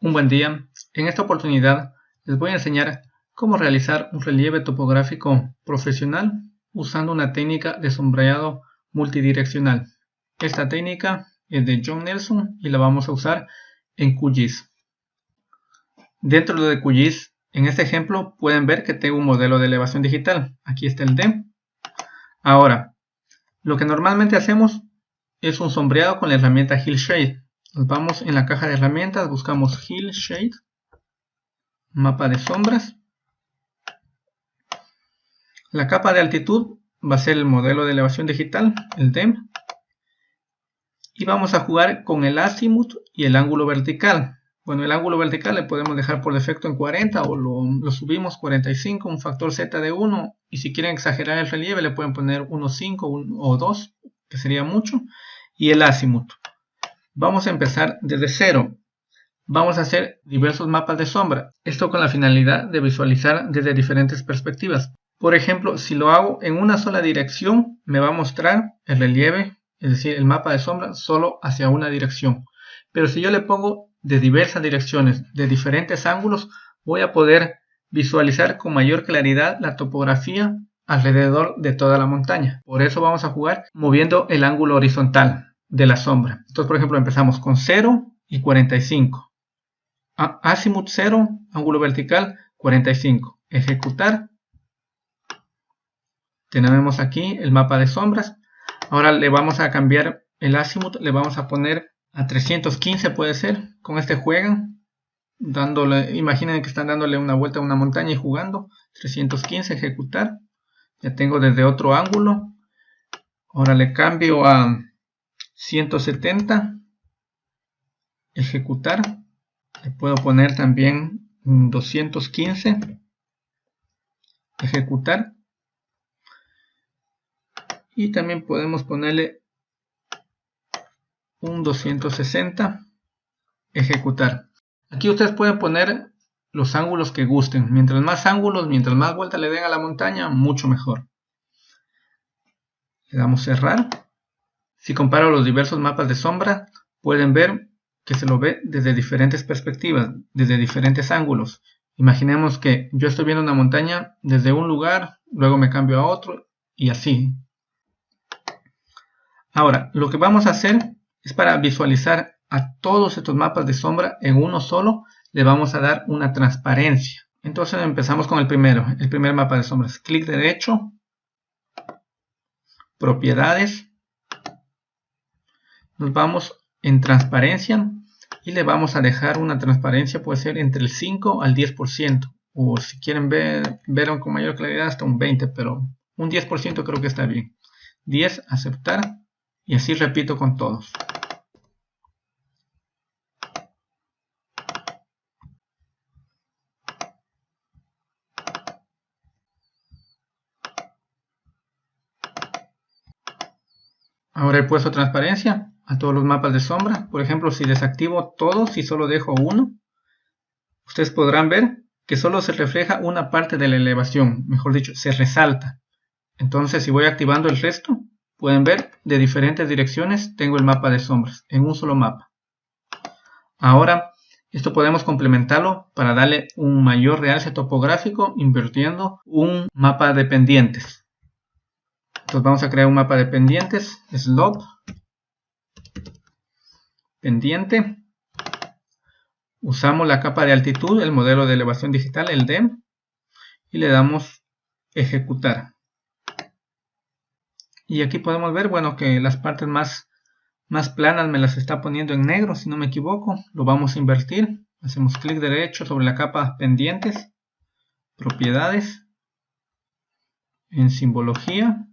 Un buen día. En esta oportunidad les voy a enseñar cómo realizar un relieve topográfico profesional usando una técnica de sombreado multidireccional. Esta técnica es de John Nelson y la vamos a usar en QGIS. Dentro de QGIS, en este ejemplo pueden ver que tengo un modelo de elevación digital. Aquí está el DEM. Ahora, lo que normalmente hacemos es un sombreado con la herramienta Hillshade. Nos vamos en la caja de herramientas, buscamos Hill Shade, mapa de sombras. La capa de altitud va a ser el modelo de elevación digital, el DEM. Y vamos a jugar con el azimut y el ángulo vertical. Bueno, el ángulo vertical le podemos dejar por defecto en 40 o lo, subimos 45, un factor z de 1. Y si quieren exagerar el relieve le pueden poner 1.5 o 2, que sería mucho. Y el azimut. Vamos a empezar desde cero. Vamos a hacer diversos mapas de sombra. Esto con la finalidad de visualizar desde diferentes perspectivas. Por ejemplo, si lo hago en una sola dirección, me va a mostrar el relieve, es decir, el mapa de sombra, solo hacia una dirección. Pero si yo le pongo de diversas direcciones, de diferentes ángulos, voy a poder visualizar con mayor claridad la topografía alrededor de toda la montaña. Por eso vamos a jugar moviendo el ángulo horizontal de la sombra. Entonces, por ejemplo, empezamos con 0 y 45. Azimut 0, ángulo vertical 45. Ejecutar. Tenemos aquí el mapa de sombras. Ahora le vamos a cambiar el azimut, le vamos a poner a 315 puede ser. Con este juegan. Dándole, imaginen que están dándole una vuelta a una montaña y jugando. 315, ejecutar. Ya tengo desde otro ángulo. Ahora le cambio a 170 ejecutar. Le puedo poner también 215 ejecutar. Y también podemos ponerle un 260 ejecutar. Aquí ustedes pueden poner los ángulos que gusten. Mientras más ángulos mientras más vuelta le den a la montaña mucho mejor. Le damos cerrar si comparo los diversos mapas de sombra, pueden ver que se lo ve desde diferentes perspectivas, desde diferentes ángulos. Imaginemos que yo estoy viendo una montaña desde un lugar, luego me cambio a otro y así. Ahora, lo que vamos a hacer es para visualizar a todos estos mapas de sombra en uno solo, le vamos a dar una transparencia. Entonces empezamos con el primero, el primer mapa de sombras. Clic derecho, propiedades, nos vamos en transparencia y le vamos a dejar una transparencia puede ser entre el 5 al 10% o si quieren ver, ver con mayor claridad hasta un 20 pero un 10% creo que está bien. 10 aceptar y así repito con todos. Ahora he puesto transparencia a todos los mapas de sombra. Por ejemplo, si desactivo todos y solo dejo uno, ustedes podrán ver que solo se refleja una parte de la elevación, mejor dicho, se resalta. Entonces, si voy activando el resto, pueden ver de diferentes direcciones tengo el mapa de sombras en un solo mapa. Ahora, esto podemos complementarlo para darle un mayor realce topográfico invirtiendo un mapa de pendientes. Entonces vamos a crear un mapa de pendientes, slope, pendiente. Usamos la capa de altitud, el modelo de elevación digital, el DEM, y le damos ejecutar. Y aquí podemos ver, bueno, que las partes más, más planas me las está poniendo en negro, si no me equivoco. Lo vamos a invertir. Hacemos clic derecho sobre la capa pendientes, propiedades, en simbología,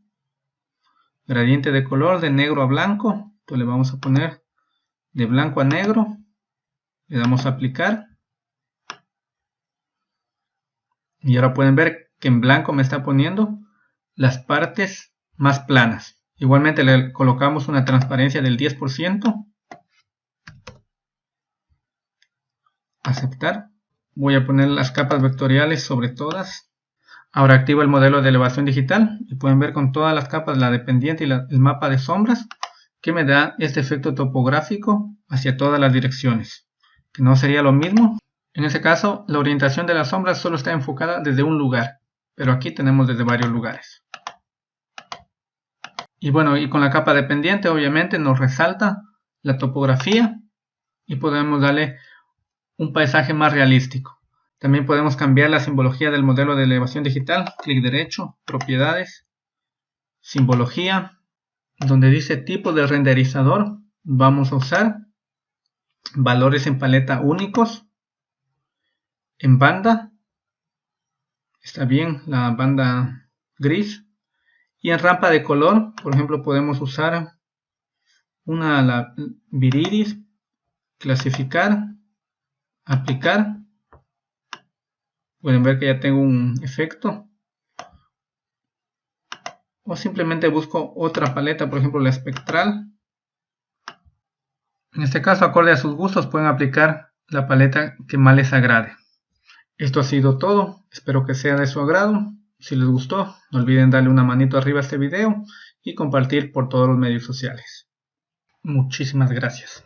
gradiente de color de negro a blanco. Entonces le vamos a poner de blanco a negro, le damos a aplicar. Y ahora pueden ver que en blanco me está poniendo las partes más planas. Igualmente le colocamos una transparencia del 10%. Aceptar. Voy a poner las capas vectoriales sobre todas. Ahora activo el modelo de elevación digital y pueden ver con todas las capas la dependiente y el mapa de sombras que me da este efecto topográfico hacia todas las direcciones. que no sería lo mismo. En ese caso, la orientación de la sombra solo está enfocada desde un lugar, pero aquí tenemos desde varios lugares. Y bueno, y con la capa de pendiente obviamente nos resalta la topografía y podemos darle un paisaje más realístico. También podemos cambiar la simbología del modelo de elevación digital, clic derecho, propiedades, simbología, donde dice tipo de renderizador, vamos a usar valores en paleta únicos, en banda, está bien la banda gris, y en rampa de color, por ejemplo, podemos usar una la viridis, clasificar, aplicar. Pueden ver que ya tengo un efecto o simplemente busco otra paleta, por ejemplo la espectral. En este caso, acorde a sus gustos, pueden aplicar la paleta que más les agrade. Esto ha sido todo, espero que sea de su agrado. Si les gustó, no olviden darle una manito arriba a este video y compartir por todos los medios sociales. Muchísimas gracias.